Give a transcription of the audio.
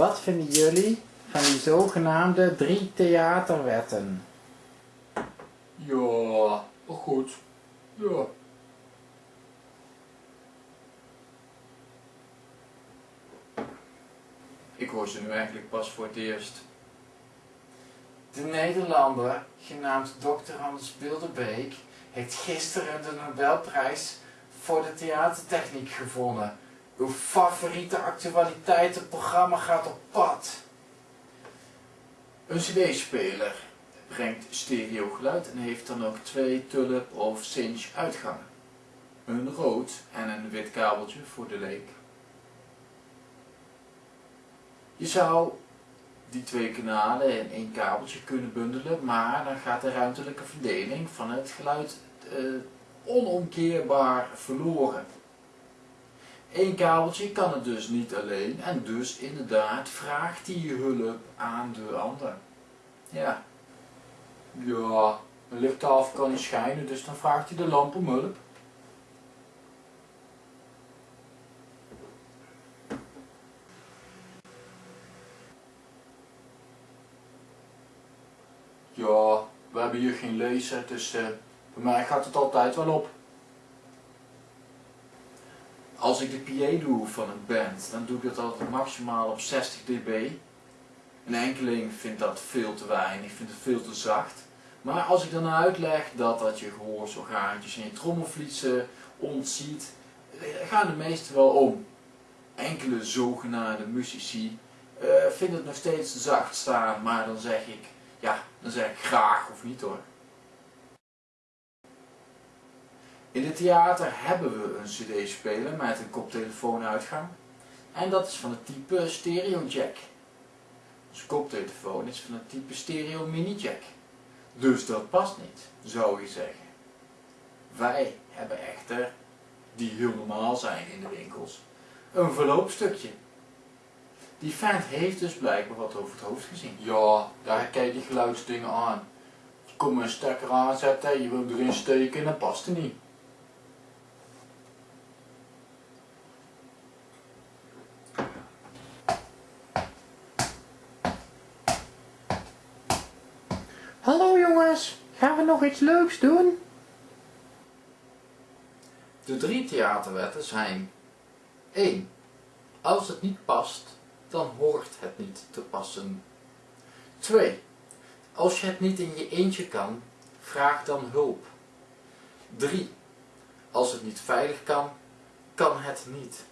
Wat vinden jullie van die zogenaamde drie theaterwetten? Ja, goed. Ja. Ik hoor ze nu eigenlijk pas voor het eerst. De Nederlander, genaamd Dr. Hans Bilderbeek, heeft gisteren de Nobelprijs voor de theatertechniek gewonnen. Uw favoriete actualiteitenprogramma gaat op pad. Een cd-speler brengt stereogeluid en heeft dan ook twee tulip of cinch uitgangen. Een rood en een wit kabeltje voor de leek. Je zou die twee kanalen in één kabeltje kunnen bundelen, maar dan gaat de ruimtelijke verdeling van het geluid eh, onomkeerbaar verloren. Eén kabeltje kan het dus niet alleen en dus inderdaad vraagt die hulp aan de ander. Ja. Ja, een lichttafel kan niet schijnen, dus dan vraagt hij de lamp om hulp. Ja, we hebben hier geen laser, dus uh, bij mij gaat het altijd wel op. Als ik de PA doe van een band, dan doe ik dat altijd maximaal op 60 dB. Een enkeling vindt dat veel te weinig, vindt het veel te zacht. Maar als ik dan uitleg dat dat je gehoorsorgaantjes en je trommelvliezen ontziet, gaan de meesten wel om. Enkele zogenaamde muzici uh, vinden het nog steeds te zacht staan, maar dan zeg ik, ja, dan zeg ik graag of niet hoor. In het theater hebben we een cd-speler met een koptelefoonuitgang. En dat is van het type stereo jack. Onze koptelefoon is van het type stereo mini jack. Dus dat past niet, zou je zeggen. Wij hebben echter, die heel normaal zijn in de winkels, een verloopstukje. Die vent heeft dus blijkbaar wat over het hoofd gezien. Ja, daar kijk je geluidsdingen aan. Je komt een stekker aanzetten, je wil erin steken en dat past er niet. Gaan we nog iets leuks doen? De drie theaterwetten zijn 1. Als het niet past, dan hoort het niet te passen. 2. Als je het niet in je eentje kan, vraag dan hulp. 3. Als het niet veilig kan, kan het niet.